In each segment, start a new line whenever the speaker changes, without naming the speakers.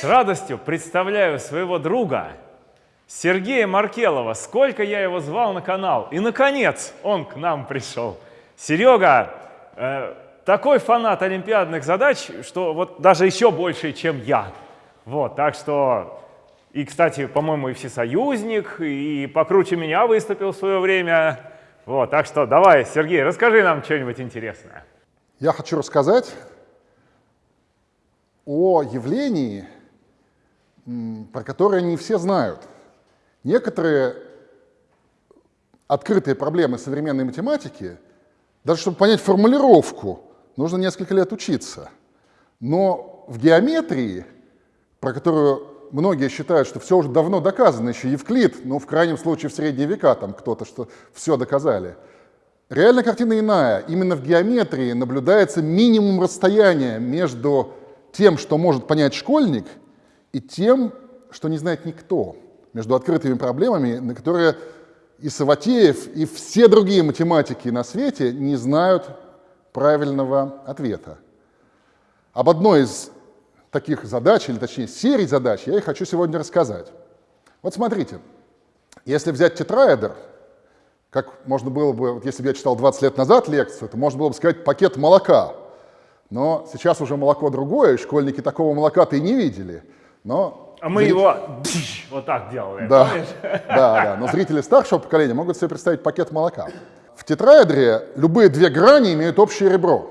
С радостью представляю своего друга Сергея Маркелова. Сколько я его звал на канал. И, наконец, он к нам пришел. Серега, э, такой фанат олимпиадных задач, что вот даже еще больше, чем я. Вот, так что... И, кстати, по-моему, и всесоюзник, и покруче меня выступил в свое время. Вот, так что давай, Сергей, расскажи нам что-нибудь интересное.
Я хочу рассказать о явлении, про которое не все знают. Некоторые открытые проблемы современной математики, даже чтобы понять формулировку, нужно несколько лет учиться. Но в геометрии, про которую многие считают, что все уже давно доказано, еще Евклид, ну, в крайнем случае, в средние века там кто-то, что все доказали. Реальная картина иная. Именно в геометрии наблюдается минимум расстояния между тем, что может понять школьник, и тем, что не знает никто, между открытыми проблемами, на которые и Саватеев, и все другие математики на свете не знают правильного ответа. Об одной из таких задач, или точнее серий задач, я и хочу сегодня рассказать. Вот смотрите, если взять тетраэдр, как можно было бы, вот если бы я читал 20 лет назад лекцию, то можно было бы сказать пакет молока. Но сейчас уже молоко другое, школьники такого молока-то и не видели. Но
а мы зрители... его вот так делали,
да, да, да, но зрители старшего поколения могут себе представить пакет молока. В тетраэдре любые две грани имеют общее ребро.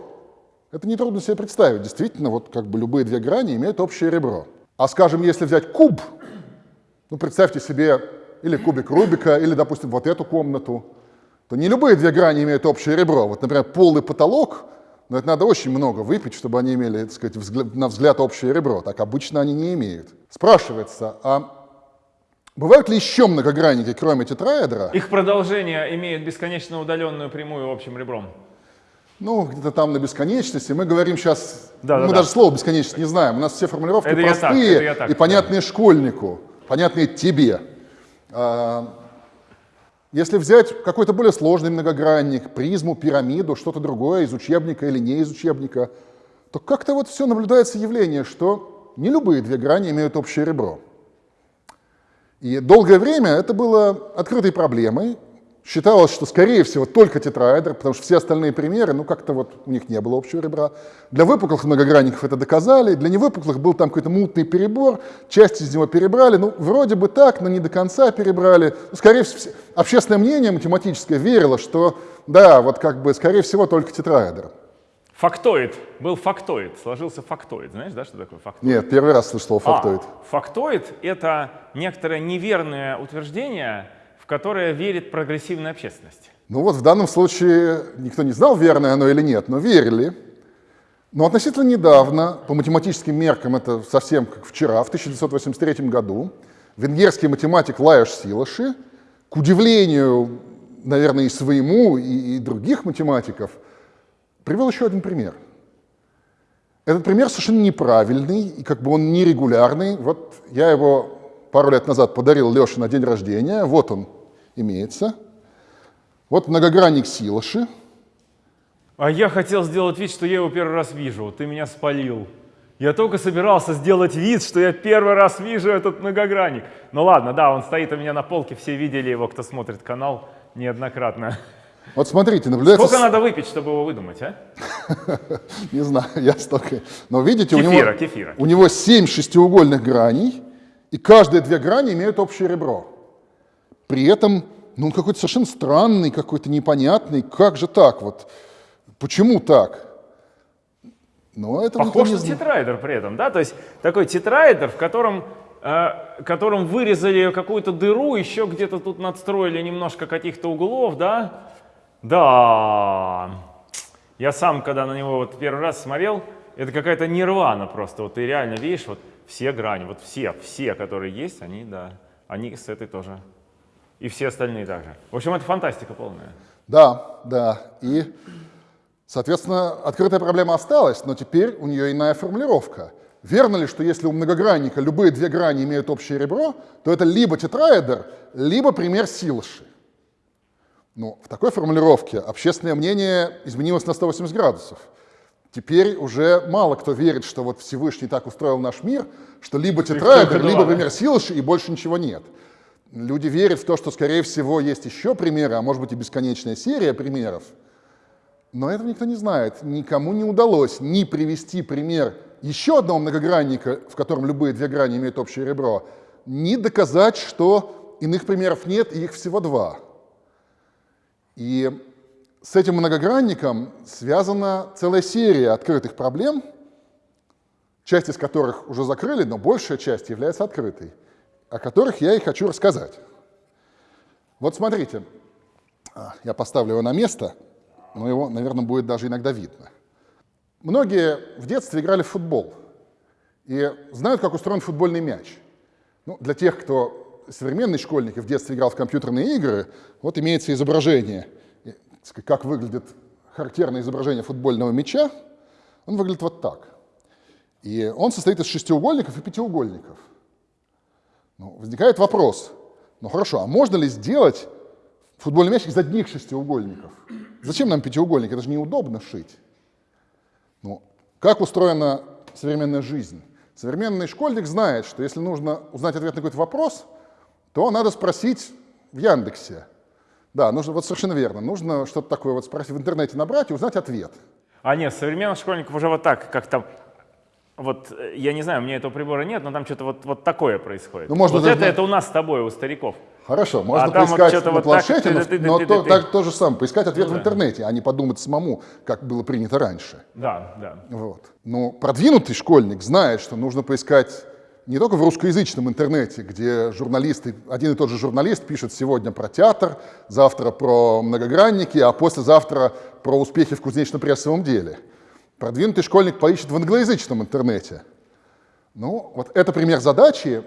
Это нетрудно себе представить. Действительно, вот как бы любые две грани имеют общее ребро. А скажем, если взять куб, ну представьте себе или кубик Рубика, или, допустим, вот эту комнату, то не любые две грани имеют общее ребро. Вот, например, полый потолок, но это надо очень много выпить, чтобы они имели, так сказать, взгляд, на взгляд общее ребро. Так обычно они не имеют. Спрашивается, а бывают ли еще многогранники, кроме тетраэдра?
Их продолжение имеет бесконечно удаленную прямую общим ребром.
Ну, где-то там на бесконечности. Мы говорим сейчас, да, мы да, даже да. слово бесконечность не знаем. У нас все формулировки это простые так, так, и понятные да. школьнику, понятные тебе. А, если взять какой-то более сложный многогранник, призму, пирамиду, что-то другое из учебника или не из учебника, то как-то вот все наблюдается явление, что не любые две грани имеют общее ребро. И долгое время это было открытой проблемой, Считалось, что, скорее всего, только тетраэдр, потому что все остальные примеры, ну, как-то вот у них не было общего ребра. Для выпуклых многогранников это доказали, для невыпуклых был там какой-то мутный перебор, часть из него перебрали, ну, вроде бы так, но не до конца перебрали. Ну, скорее всего, общественное мнение математическое верило, что, да, вот как бы, скорее всего, только тетраэдр.
Фактоид. Был фактоид. Сложился фактоид. Знаешь, да, что такое фактоид?
Нет, первый раз слышал слово фактоид.
А, фактоид — это некоторое неверное утверждение, которое верит прогрессивная общественность?
Ну вот в данном случае никто не знал, верное оно или нет, но верили. Но относительно недавно, по математическим меркам, это совсем как вчера, в 1983 году, венгерский математик Лаеш Силаши, к удивлению, наверное, и своему, и, и других математиков, привел еще один пример. Этот пример совершенно неправильный, и как бы он нерегулярный. Вот я его пару лет назад подарил Леше на день рождения. Вот он, имеется. Вот многогранник Силаши.
А я хотел сделать вид, что я его первый раз вижу. Ты меня спалил. Я только собирался сделать вид, что я первый раз вижу этот многогранник. Ну ладно, да, он стоит у меня на полке, все видели его, кто смотрит канал неоднократно.
Вот смотрите, наблюдается...
Сколько надо выпить, чтобы его выдумать, а?
Не знаю, я столько... Но видите, кефира, у, него, кефира. у него 7 шестиугольных граней, и каждые две грани имеют общее ребро. При этом, ну, он какой-то совершенно странный, какой-то непонятный. Как же так вот? Почему так?
Но это Похож на тетраэдер при этом, да? То есть такой тетраэдер, в котором, э, котором вырезали какую-то дыру, еще где-то тут надстроили немножко каких-то углов, да? Да. Я сам, когда на него вот первый раз смотрел, это какая-то нирвана просто. Вот ты реально видишь, вот все грани, вот все, все, которые есть, они, да, они с этой тоже и все остальные также. В общем, это фантастика полная.
Да, да. И, соответственно, открытая проблема осталась, но теперь у нее иная формулировка. Верно ли, что если у многогранника любые две грани имеют общее ребро, то это либо тетраэдр, либо пример Силыши? Ну, в такой формулировке общественное мнение изменилось на 180 градусов. Теперь уже мало кто верит, что вот Всевышний так устроил наш мир, что либо тетраэдр, либо пример Силыш, и больше ничего нет. Люди верят в то, что, скорее всего, есть еще примеры, а может быть и бесконечная серия примеров. Но этого никто не знает. Никому не удалось ни привести пример еще одного многогранника, в котором любые две грани имеют общее ребро, ни доказать, что иных примеров нет, и их всего два. И с этим многогранником связана целая серия открытых проблем, часть из которых уже закрыли, но большая часть является открытой, о которых я и хочу рассказать. Вот смотрите, а, я поставлю его на место, но его, наверное, будет даже иногда видно. Многие в детстве играли в футбол и знают, как устроен футбольный мяч. Ну, для тех, кто современный школьник и в детстве играл в компьютерные игры, вот имеется изображение – как выглядит характерное изображение футбольного мяча, он выглядит вот так. И он состоит из шестиугольников и пятиугольников. Ну, возникает вопрос, ну хорошо, а можно ли сделать футбольный мяч из одних шестиугольников? Зачем нам пятиугольник? Это же неудобно шить. Ну, как устроена современная жизнь? Современный школьник знает, что если нужно узнать ответ на какой-то вопрос, то надо спросить в Яндексе, да, нужно, вот совершенно верно. Нужно что-то такое вот спросить в интернете набрать и узнать ответ.
А нет, современных школьников уже вот так, как там, вот, э, я не знаю, у меня этого прибора нет, но там что-то вот, вот такое происходит. Ну, можно вот даже... это, это у нас с тобой, у стариков.
Хорошо, можно а поискать вот на вот планшете, так, но, ты, ты, но ты, то, так, то же самое, поискать ответ ну, в интернете, а не подумать самому, как было принято раньше.
Да, да.
Вот. Но продвинутый школьник знает, что нужно поискать не только в русскоязычном интернете, где журналисты, один и тот же журналист пишет сегодня про театр, завтра про многогранники, а послезавтра про успехи в кузнечно-прессовом деле. Продвинутый школьник поищет в англоязычном интернете. Ну, вот это пример задачи,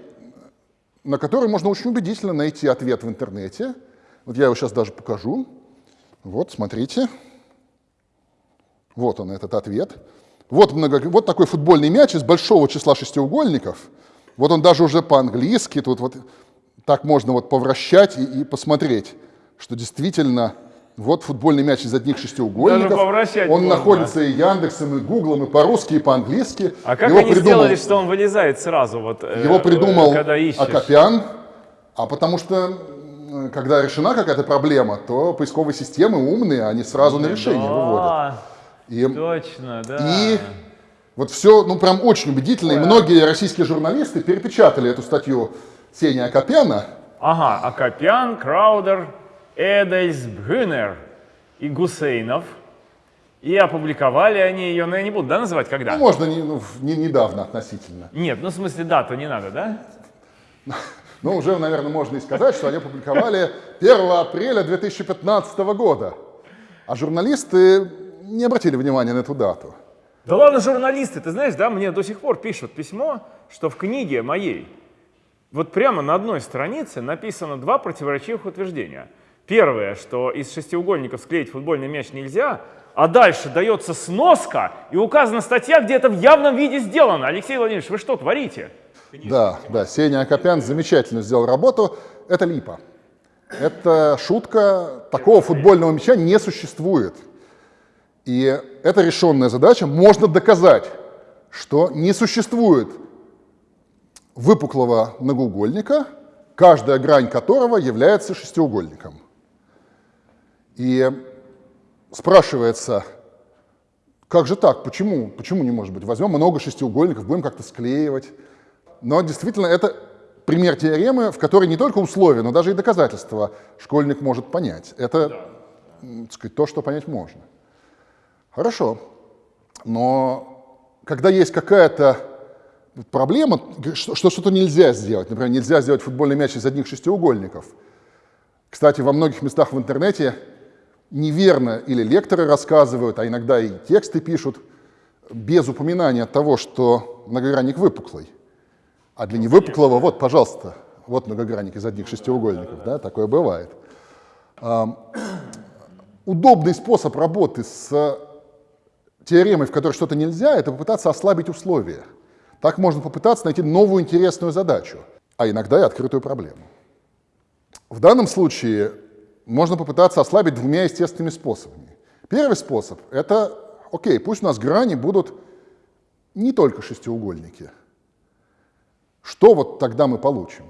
на которой можно очень убедительно найти ответ в интернете. Вот я его сейчас даже покажу. Вот, смотрите. Вот он, этот ответ. Вот, много, вот такой футбольный мяч из большого числа шестиугольников – вот он даже уже по-английски, тут вот так можно вот повращать и, и посмотреть, что действительно вот футбольный мяч из одних шестиугольников. он можно. находится и Яндексом, и Гуглом, и по-русски, и по-английски.
А как его они придумал, сделали, что он вылезает сразу? Вот,
э, его придумал когда Акопян, а потому что когда решена какая-то проблема, то поисковые системы умные, они сразу на решение да, выводят.
И, точно, да.
И вот все, ну, прям очень убедительно. И многие российские журналисты перепечатали эту статью Сени Акопяна.
Ага, Акопян, Краудер, Эдельс, Бхюнер и Гусейнов. И опубликовали они ее, но я не буду, да, называть когда?
Ну, можно не, ну, не, недавно относительно.
Нет, ну, в смысле, дату не надо, да?
Ну, уже, наверное, можно и сказать, что они опубликовали 1 апреля 2015 года. А журналисты не обратили внимания на эту дату.
Да ладно, журналисты, ты знаешь, да, мне до сих пор пишут письмо, что в книге моей вот прямо на одной странице написано два противоречивых утверждения. Первое, что из шестиугольников склеить футбольный мяч нельзя, а дальше дается сноска и указана статья, где это в явном виде сделано. Алексей Владимирович, вы что творите?
Да, да, Сеня Акопян замечательно сделал работу. Это липа. Это шутка. Такого футбольного мяча не существует. И эта решенная задача можно доказать, что не существует выпуклого многоугольника, каждая грань которого является шестиугольником. И спрашивается, как же так, почему, почему не может быть? Возьмем много шестиугольников, будем как-то склеивать. Но действительно это пример теоремы, в которой не только условия, но даже и доказательства школьник может понять. Это так сказать, то, что понять можно. Хорошо, но когда есть какая-то проблема, что что-то нельзя сделать, например, нельзя сделать футбольный мяч из одних шестиугольников. Кстати, во многих местах в интернете неверно или лекторы рассказывают, а иногда и тексты пишут, без упоминания того, что многогранник выпуклый. А для невыпуклого, вот, пожалуйста, вот многогранник из одних шестиугольников, да, такое бывает. Удобный способ работы с теоремой, в которой что-то нельзя, это попытаться ослабить условия. Так можно попытаться найти новую интересную задачу, а иногда и открытую проблему. В данном случае можно попытаться ослабить двумя естественными способами. Первый способ — это окей, пусть у нас грани будут не только шестиугольники. Что вот тогда мы получим?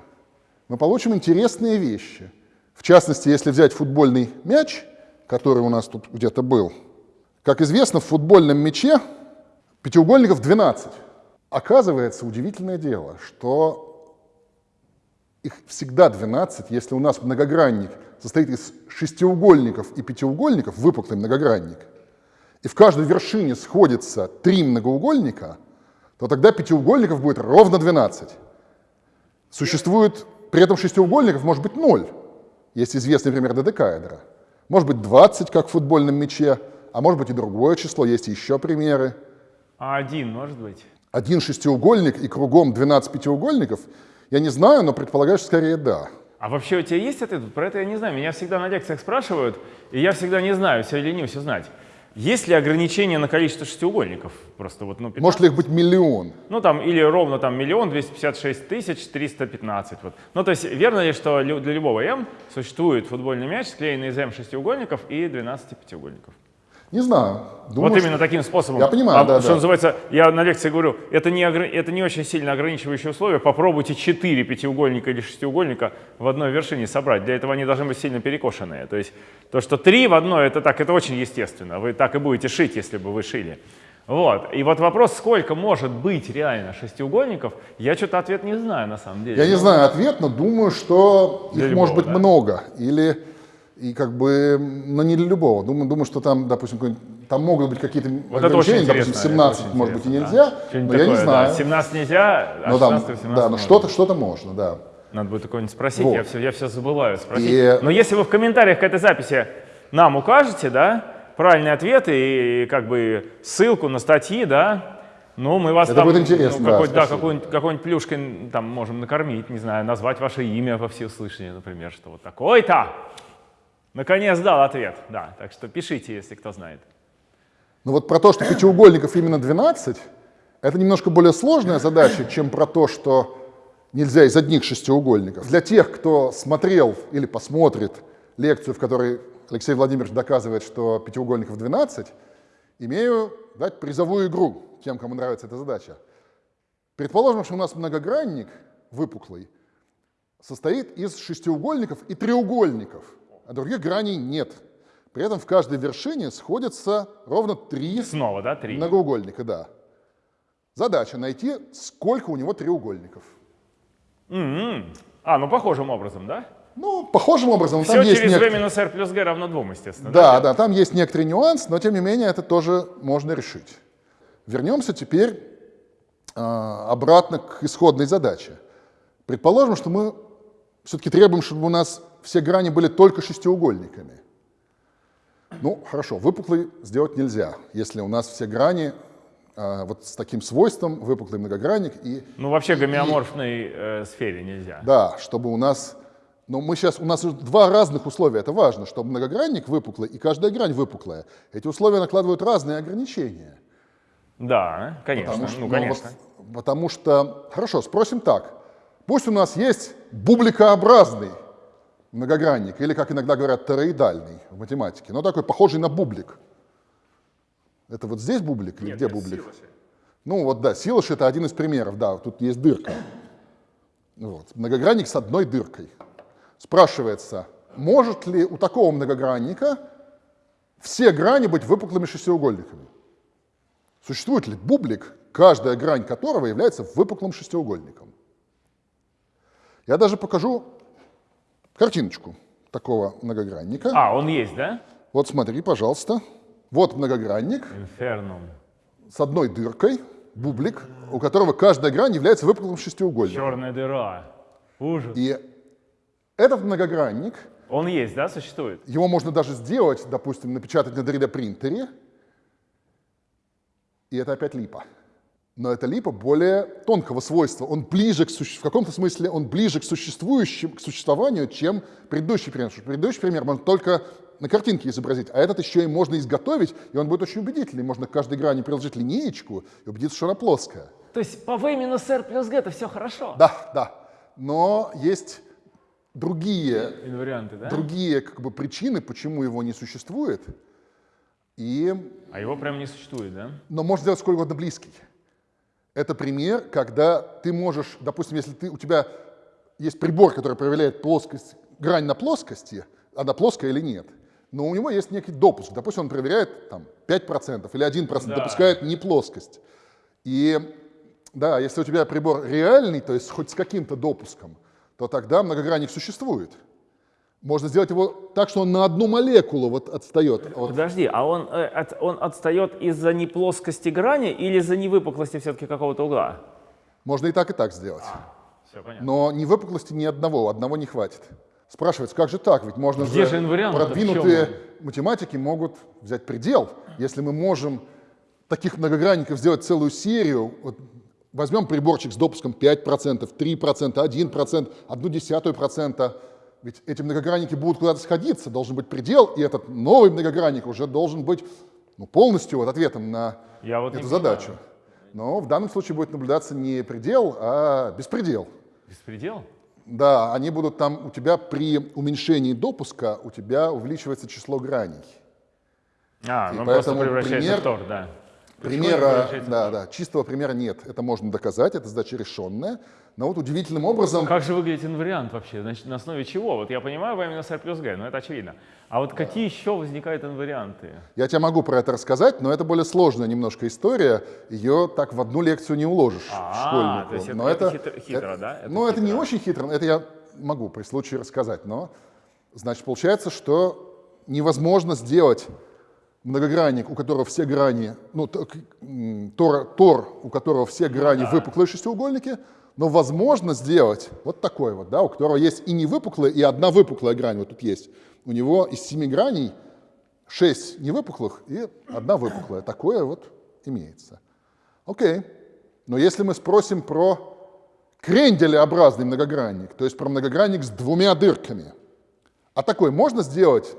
Мы получим интересные вещи. В частности, если взять футбольный мяч, который у нас тут где-то был, как известно, в футбольном мяче пятиугольников 12. Оказывается, удивительное дело, что их всегда 12, если у нас многогранник состоит из шестиугольников и пятиугольников, выпуклый многогранник, и в каждой вершине сходится три многоугольника, то тогда пятиугольников будет ровно 12. Существует при этом шестиугольников может быть 0, есть известный пример додекаэдра. Может быть 20, как в футбольном мяче, а может быть и другое число, есть еще примеры.
А один может быть?
Один шестиугольник и кругом 12 пятиугольников, я не знаю, но предполагаю, что скорее да.
А вообще у тебя есть ответ? Про это я не знаю. Меня всегда на лекциях спрашивают, и я всегда не знаю, все ленюсь узнать. Есть ли ограничение на количество шестиугольников? Просто вот,
ну, 15? Может ли их быть миллион?
Ну, там, или ровно там миллион двести пятьдесят шесть тысяч триста пятнадцать. Вот. Ну, то есть, верно ли, что для любого М существует футбольный мяч, склеенный из М шестиугольников и 12 пятиугольников?
Не знаю.
Думаю, вот именно таким способом.
Я понимаю, а, да,
Что
да.
называется, я на лекции говорю, это не, это не очень сильно ограничивающие условия. Попробуйте 4 пятиугольника или шестиугольника в одной вершине собрать. Для этого они должны быть сильно перекошенные. То есть то, что 3 в одной, это так, это очень естественно. Вы так и будете шить, если бы вы шили. Вот. И вот вопрос, сколько может быть реально шестиугольников, я что-то ответ не знаю на самом деле.
Я не знаю ответ, но думаю, что их любого, может быть да? много. Или и как бы, но не для любого. Думаю, думаю что там, допустим, там могут быть какие-то
вот ограничения,
допустим, 17 может быть и нельзя, да. но я не знаю.
Да. 17 нельзя, а но 16
17 Да, но что-то что можно, да.
Надо будет такое-нибудь спросить, вот. я, все, я все забываю спросить. И... Но если вы в комментариях к этой записи нам укажете, да, правильный ответ и, и как бы ссылку на статьи, да, ну, мы вас
Это
там,
будет интересно,
ну, какой, да, да какой-нибудь какой плюшкой там можем накормить, не знаю, назвать ваше имя во всеуслышание, например, что вот такой-то. Наконец дал ответ, да. Так что пишите, если кто знает.
Ну вот про то, что пятиугольников именно 12, это немножко более сложная задача, чем про то, что нельзя из одних шестиугольников. Для тех, кто смотрел или посмотрит лекцию, в которой Алексей Владимирович доказывает, что пятиугольников 12, имею дать призовую игру тем, кому нравится эта задача. Предположим, что у нас многогранник выпуклый состоит из шестиугольников и треугольников – а других граней нет. При этом в каждой вершине сходятся ровно три
Снова, да, три?
многоугольника. Да. Задача найти, сколько у него треугольников.
Mm -hmm. А, ну похожим образом, да?
Ну, похожим образом.
Все там через есть v минус r плюс g равно 2, естественно.
Да, да, да, там есть некоторый нюанс, но тем не менее это тоже можно решить. Вернемся теперь э, обратно к исходной задаче. Предположим, что мы все-таки требуем, чтобы у нас все грани были только шестиугольниками. Ну, хорошо, выпуклый сделать нельзя, если у нас все грани а, вот с таким свойством, выпуклый многогранник и...
Ну, вообще гомеоморфной э, сфере нельзя.
Да, чтобы у нас... Но мы сейчас... У нас два разных условия, это важно, чтобы многогранник выпуклый и каждая грань выпуклая. Эти условия накладывают разные ограничения.
Да, конечно, потому что, ну, конечно.
Ну, вот, потому что... Хорошо, спросим так. Пусть у нас есть бубликообразный многогранник, или, как иногда говорят, тороидальный в математике, но такой похожий на бублик. Это вот здесь бублик или
Нет,
где бублик? Силоши. Ну вот да, силош это один из примеров, да, тут есть дырка. Вот. Многогранник с одной дыркой. Спрашивается, может ли у такого многогранника все грани быть выпуклыми шестиугольниками? Существует ли бублик, каждая грань которого является выпуклым шестиугольником? Я даже покажу картиночку такого многогранника.
А, он есть, да?
Вот смотри, пожалуйста. Вот многогранник.
Инфернум.
С одной дыркой, бублик, у которого каждая грань является выпуклым шестиугольником.
Черная дыра. Ужас.
И этот многогранник...
Он есть, да, существует?
Его можно даже сделать, допустим, напечатать на 3D-принтере. И это опять липа. Но это липа более тонкого свойства. Он ближе к суще... в каком-то смысле он ближе к существующему, к существованию, чем предыдущий пример. Потому что предыдущий пример можно только на картинке изобразить, а этот еще и можно изготовить, и он будет очень убедительный. Можно к каждой грани приложить линеечку и убедиться, что она плоская.
То есть по v минус r плюс g это все хорошо?
Да, да. Но есть другие,
Инварианты, да?
другие как бы, причины, почему его не существует. И
А его прям не существует, да?
Но можно сделать сколько угодно близкий. Это пример, когда ты можешь, допустим, если ты, у тебя есть прибор, который проверяет плоскость, грань на плоскости, она плоская или нет, но у него есть некий допуск. Допустим, он проверяет там, 5% или 1%, да. допускает не плоскость. И да, если у тебя прибор реальный, то есть хоть с каким-то допуском, то тогда многогранник существует. Можно сделать его так, что он на одну молекулу вот отстает. От...
Подожди, а он, э, он отстает из-за неплоскости грани или из-за невыпуклости все-таки какого-то угла?
Можно и так, и так сделать. А, все понятно. Но ни выпуклости ни одного, одного не хватит. Спрашивается, как же так? Ведь можно
Где
же,
же
продвинутые математики могут взять предел. Если мы можем таких многогранников сделать целую серию, вот возьмем приборчик с допуском 5%, 3%, 1%, 1 десятую процента, ведь эти многогранники будут куда-то сходиться, должен быть предел, и этот новый многогранник уже должен быть ну, полностью вот ответом на Я вот эту задачу. Понимаю. Но в данном случае будет наблюдаться не предел, а беспредел.
Беспредел?
Да, они будут там, у тебя при уменьшении допуска, у тебя увеличивается число граней.
А, и ну просто превращается пример, в тор, да.
Примера, да, да, чистого примера нет. Это можно доказать, это задача решенная. Но вот удивительным образом...
Как же выглядит инвариант вообще? Значит, на основе чего? Вот я понимаю в минус r плюс g, но это очевидно. А вот да. какие еще возникают инварианты?
Я тебе могу про это рассказать, но это более сложная немножко история. Ее так в одну лекцию не уложишь а, школьнику.
То есть
но
это, это хитро, хитро
это,
да? Это
ну, это не очень хитро, это я могу при случае рассказать. Но, значит, получается, что невозможно сделать многогранник, у которого все грани, ну, тор, тор у которого все грани ну, да. выпуклые шестиугольники, но возможно сделать вот такой вот, да, у которого есть и не выпуклая, и одна выпуклая грань, вот тут есть. У него из семи граней шесть невыпуклых и одна выпуклая. Такое вот имеется. Окей. Но если мы спросим про кренделеобразный многогранник, то есть про многогранник с двумя дырками, а такой можно сделать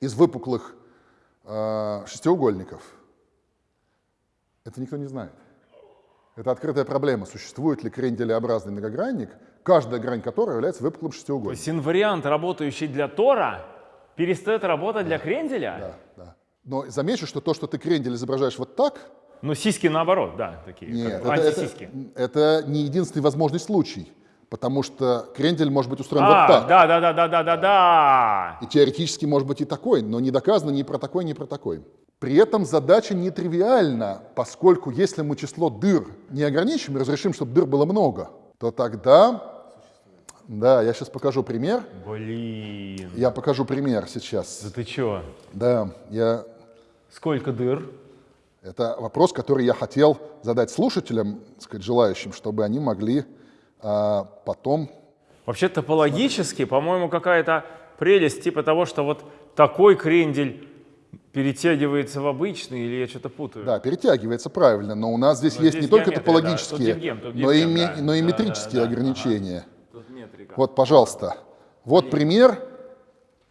из выпуклых э, шестиугольников? Это никто не знает. Это открытая проблема. Существует ли кренделеобразный многогранник, каждая грань которого является выпуклым шестиугольником. То
есть инвариант, работающий для Тора, перестает работать для кренделя?
Да, да. Но замечу, что то, что ты крендель изображаешь вот так...
Ну, сиськи наоборот, да, такие,
Нет, это, антисиськи. Это, это не единственный возможный случай. Потому что крендель может быть устроен а, вот так.
Да, да, да, да, да, да, да.
И теоретически может быть и такой, но не доказано ни про такой, ни про такой. При этом задача нетривиальна, поскольку если мы число дыр не ограничим и разрешим, чтобы дыр было много, то тогда... Да, я сейчас покажу пример.
Блин.
Я покажу пример сейчас.
Да ты чё?
Да, я...
Сколько дыр?
Это вопрос, который я хотел задать слушателям, сказать, желающим, чтобы они могли а, потом...
Вообще топологически, по-моему, какая-то прелесть типа того, что вот такой крендель перетягивается в обычный, или я что-то путаю?
Да, перетягивается правильно, но у нас здесь но есть здесь не только топологические, да, тут тут но, и, да, но и да, метрические да, да, ограничения. Ага. Вот, пожалуйста, вот Блин. пример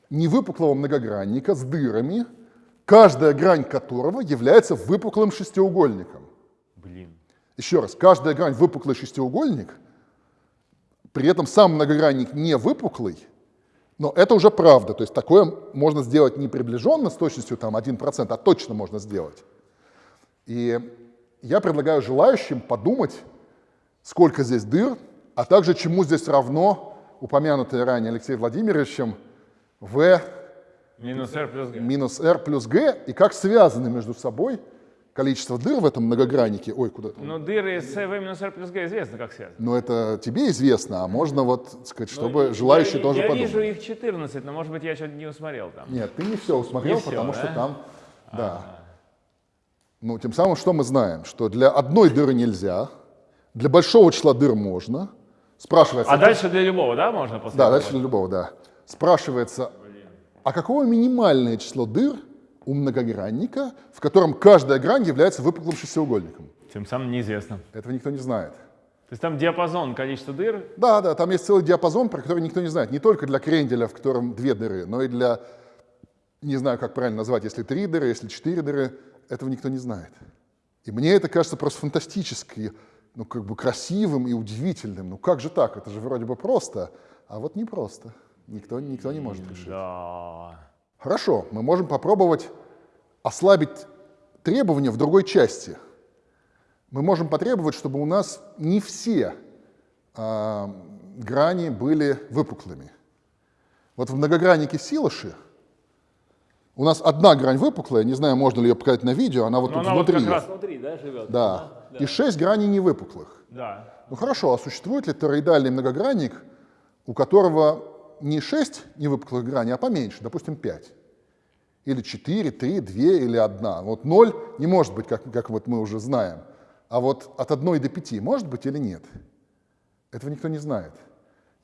невыпуклого многогранника с дырами, каждая грань которого является выпуклым шестиугольником.
Блин.
Еще раз, каждая грань выпуклый шестиугольник, при этом сам многогранник не выпуклый, но это уже правда, то есть такое можно сделать не приближенно с точностью там 1%, а точно можно сделать. И я предлагаю желающим подумать, сколько здесь дыр, а также чему здесь равно упомянутое ранее Алексеем Владимировичем v
минус r плюс g,
минус r плюс g и как связаны между собой количество дыр в этом многограннике. Ой, куда-то.
Ну, дыры с v минус r плюс g известно, как связаны.
Ну, это тебе известно, а можно вот сказать, чтобы ну, желающие я, тоже
я
подумали.
Я вижу их 14, но, может быть, я что-то не усмотрел там.
Нет, ты не все усмотрел, не потому все, что там, а -а -а. да. Ну, тем самым, что мы знаем? Что для одной дыры нельзя, для большого числа дыр можно. Спрашивается...
А дальше для любого, да, можно?
После да, дальше для любого, да. Спрашивается, а какое минимальное число дыр у многогранника, в котором каждая грань является выпуклым шестиугольником.
Тем самым неизвестно.
Этого никто не знает.
То есть там диапазон количества дыр?
Да, да, там есть целый диапазон, про который никто не знает. Не только для кренделя, в котором две дыры, но и для, не знаю, как правильно назвать, если три дыры, если четыре дыры, этого никто не знает. И мне это кажется просто фантастически, ну, как бы красивым и удивительным. Ну, как же так? Это же вроде бы просто, а вот не просто. Никто, никто не может решить.
Да.
Хорошо, мы можем попробовать ослабить требование в другой части. Мы можем потребовать, чтобы у нас не все э, грани были выпуклыми. Вот в многограннике Силоши у нас одна грань выпуклая, не знаю, можно ли ее показать на видео, она вот Но тут она внутри. Вот как раз внутри, да, живет? Да. да. И шесть граней не выпуклых.
Да.
Ну хорошо, а существует ли тороидальный многогранник, у которого не шесть невыпуклых граней, а поменьше, допустим, пять? Или четыре, три, две или одна? Вот ноль не может быть, как, как вот мы уже знаем. А вот от одной до пяти может быть или нет? Этого никто не знает.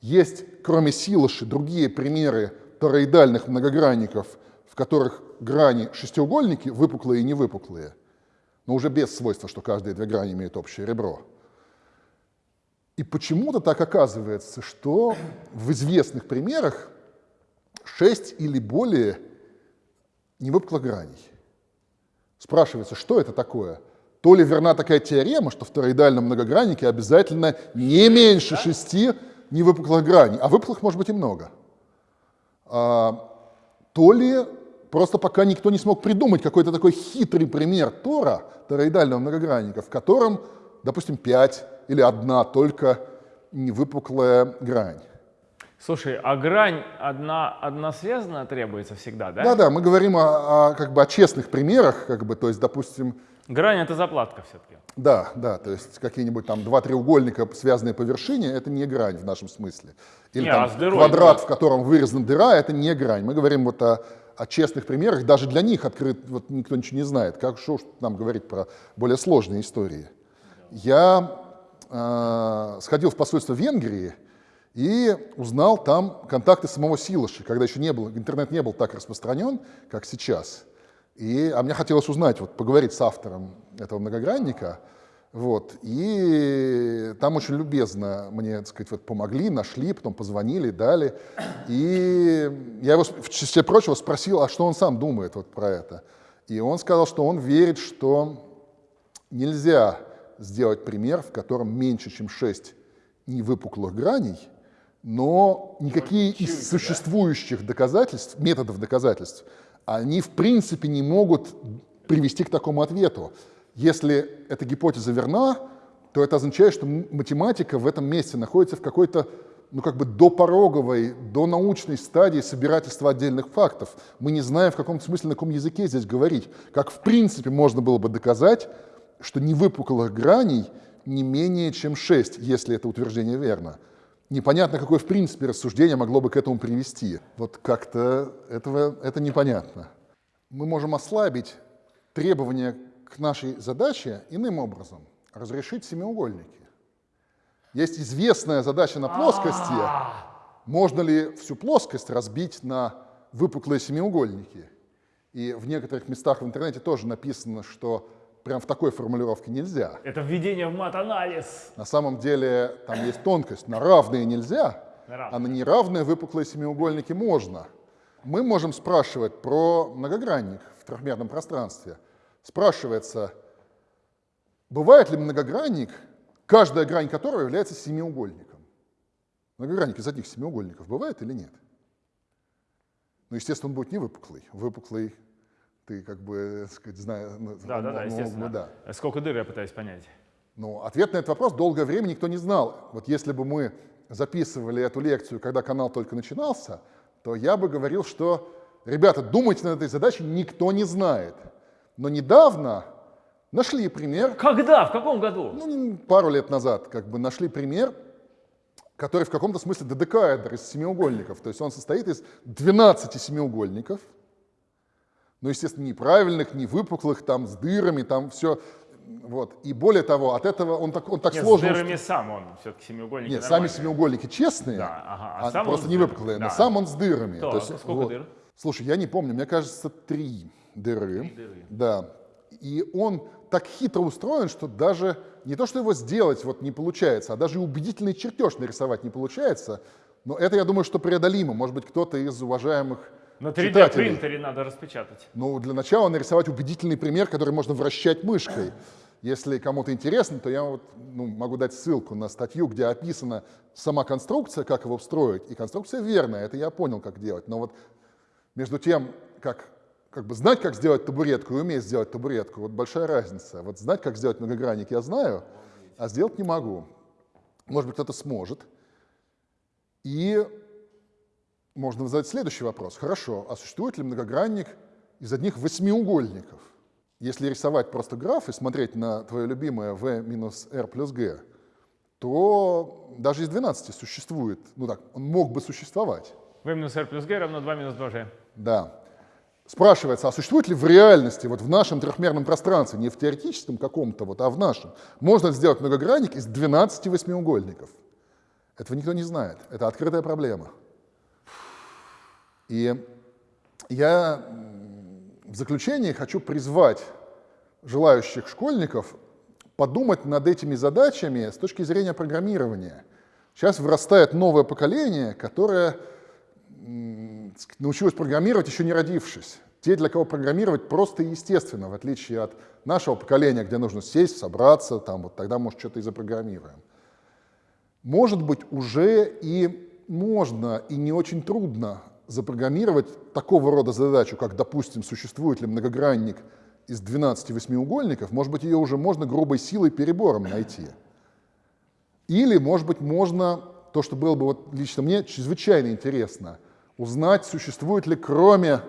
Есть, кроме Силоши, другие примеры тороидальных многогранников, в которых грани шестиугольники выпуклые и невыпуклые, но уже без свойства, что каждые две грани имеют общее ребро. И почему-то так оказывается, что в известных примерах 6 или более невыпуклых граней. Спрашивается, что это такое? То ли верна такая теорема, что в тороидальном многограннике обязательно не меньше шести невыпуклых граней, а выпуклых может быть и много. А, то ли просто пока никто не смог придумать какой-то такой хитрый пример Тора, тороидального многогранника, в котором, допустим, пять или одна только невыпуклая грань.
Слушай, а грань одна, связана требуется всегда, да?
Да-да, мы говорим о, о, как бы, о честных примерах, как бы, то есть, допустим...
Грань — это заплатка все-таки.
Да, да, то есть какие-нибудь там два треугольника, связанные по вершине, это не грань в нашем смысле. Или не, там а дырой, квадрат, да. в котором вырезана дыра, это не грань. Мы говорим вот о, о честных примерах, даже для них открыт, вот никто ничего не знает. Как что нам говорить про более сложные истории? Я э, сходил в посольство Венгрии и узнал там контакты самого Силоши, когда еще не был, интернет не был так распространен, как сейчас. И, а мне хотелось узнать, вот, поговорить с автором этого многогранника. Вот, и там очень любезно мне, так сказать, вот помогли, нашли, потом позвонили, дали. И я его, в числе прочего, спросил, а что он сам думает вот про это. И он сказал, что он верит, что нельзя сделать пример, в котором меньше, чем 6 невыпуклых граней, но никакие из существующих доказательств, методов доказательств, они в принципе не могут привести к такому ответу. Если эта гипотеза верна, то это означает, что математика в этом месте находится в какой-то ну, как бы допороговой, до научной стадии собирательства отдельных фактов. Мы не знаем, в каком смысле, на каком языке здесь говорить. Как в принципе можно было бы доказать, что невыпуклых граней не менее чем 6, если это утверждение верно непонятно, какое в принципе рассуждение могло бы к этому привести. Вот как-то этого, это непонятно. Мы можем ослабить требования к нашей задаче иным образом. Разрешить семиугольники. Есть известная задача на плоскости. Можно ли всю плоскость разбить на выпуклые семиугольники? И в некоторых местах в интернете тоже написано, что прям в такой формулировке нельзя.
Это введение в мат-анализ.
На самом деле там есть тонкость. На равные нельзя, на равные. а на неравные выпуклые семиугольники можно. Мы можем спрашивать про многогранник в трехмерном пространстве. Спрашивается, бывает ли многогранник, каждая грань которого является семиугольником? Многогранник из одних семиугольников бывает или нет? Ну, естественно, он будет не выпуклый. Выпуклый ты как бы, так сказать, знаешь...
Ну, да, да, да, естественно. Да. Сколько дыр я пытаюсь понять?
Ну, ответ на этот вопрос долгое время никто не знал. Вот если бы мы записывали эту лекцию, когда канал только начинался, то я бы говорил, что, ребята, думайте над этой задачей, никто не знает. Но недавно нашли пример.
Когда? В каком году?
Ну, пару лет назад как бы нашли пример, который в каком-то смысле додекаэдр из семиугольников. То есть он состоит из 12 семиугольников – ну, естественно, неправильных, не выпуклых, там, с дырами, там все. Вот. И более того, от этого он так, он так
Нет,
сложно...
с дырами сам он, все-таки семиугольники
Нет, сами семиугольники честные, да, ага. а, а сам просто не выпуклые, да. но сам он с дырами.
То, То есть, сколько вот. дыр?
Слушай, я не помню, мне кажется, три дыры. Три дыры. Да. И он так хитро устроен, что даже не то, что его сделать вот не получается, а даже убедительный чертеж нарисовать не получается. Но это, я думаю, что преодолимо. Может быть, кто-то из уважаемых
на 3D-принтере надо распечатать.
Ну, для начала нарисовать убедительный пример, который можно вращать мышкой. Если кому-то интересно, то я вот, ну, могу дать ссылку на статью, где описана сама конструкция, как его встроить. И конструкция верная, это я понял, как делать. Но вот между тем, как как бы знать, как сделать табуретку и уметь сделать табуретку, вот большая разница. Вот знать, как сделать многогранник, я знаю, а сделать не могу. Может быть, кто-то сможет. И можно задать следующий вопрос. Хорошо, а существует ли многогранник из одних восьмиугольников? Если рисовать просто граф и смотреть на твое любимое v минус r плюс g, то даже из 12 существует, ну так, он мог бы существовать.
v минус r плюс g равно 2 минус 2g.
Да. Спрашивается, а существует ли в реальности, вот в нашем трехмерном пространстве, не в теоретическом каком-то, вот, а в нашем, можно сделать многогранник из 12 восьмиугольников? Этого никто не знает. Это открытая проблема. И я в заключение хочу призвать желающих школьников подумать над этими задачами с точки зрения программирования. Сейчас вырастает новое поколение, которое научилось программировать, еще не родившись. Те, для кого программировать просто и естественно, в отличие от нашего поколения, где нужно сесть, собраться, там, вот тогда, может, что-то и запрограммируем. Может быть, уже и можно, и не очень трудно запрограммировать такого рода задачу, как, допустим, существует ли многогранник из 12 восьмиугольников, может быть, ее уже можно грубой силой перебором найти. Или, может быть, можно, то, что было бы вот лично мне чрезвычайно интересно, узнать, существует ли кроме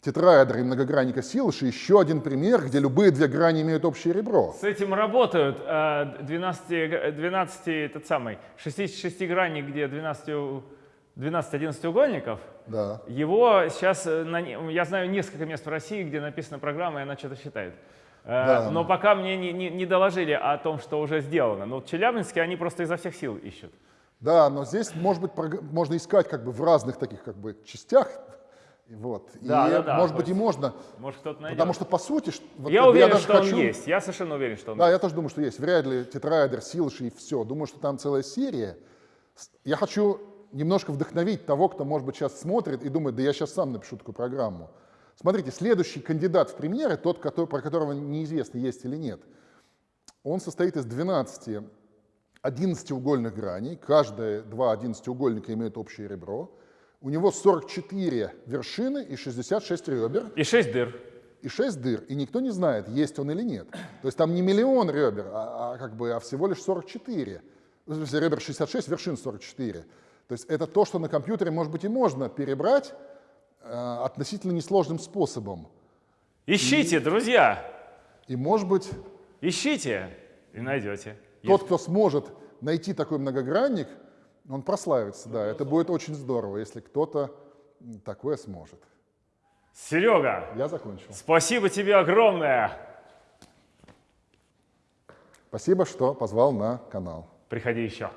тетраэдра и многогранника Силыши еще один пример, где любые две грани имеют общее ребро.
С этим работают 12, 12 этот самый, 66 граней, где 12 12-11 угольников,
да.
его сейчас, э, я знаю несколько мест в России, где написана программа, и она что-то считает. Э, да. Но пока мне не, не, не доложили о том, что уже сделано. Но в Челябинске они просто изо всех сил ищут.
Да, но здесь, может быть, можно искать как бы в разных таких как бы частях. Вот.
Да,
и,
да, да,
может быть, и можно.
Может, кто-то найдет.
Потому что, по сути...
Вот, я уверен, я что хочу... он есть. Я совершенно уверен, что он
Да,
есть.
я тоже думаю, что есть. Вряд ли тетраэдр, силши и все. Думаю, что там целая серия. Я хочу немножко вдохновить того, кто, может быть, сейчас смотрит и думает, да я сейчас сам напишу такую программу. Смотрите, следующий кандидат в примеры, тот, который, про которого неизвестно, есть или нет, он состоит из 12 11-угольных граней, каждые два 11-угольника имеют общее ребро, у него 44 вершины и 66 ребер.
И 6 дыр.
И 6 дыр, и никто не знает, есть он или нет. То есть там не миллион ребер, а, а, как бы, а всего лишь 44. Ребер 66, вершин 44. То есть это то, что на компьютере, может быть, и можно перебрать э, относительно несложным способом.
Ищите, и, друзья!
И, может быть...
Ищите и найдете.
Тот, кто сможет найти такой многогранник, он прославится, да. Это будет очень здорово, если кто-то такое сможет.
Серега!
Я закончил.
Спасибо тебе огромное!
Спасибо, что позвал на канал.
Приходи еще.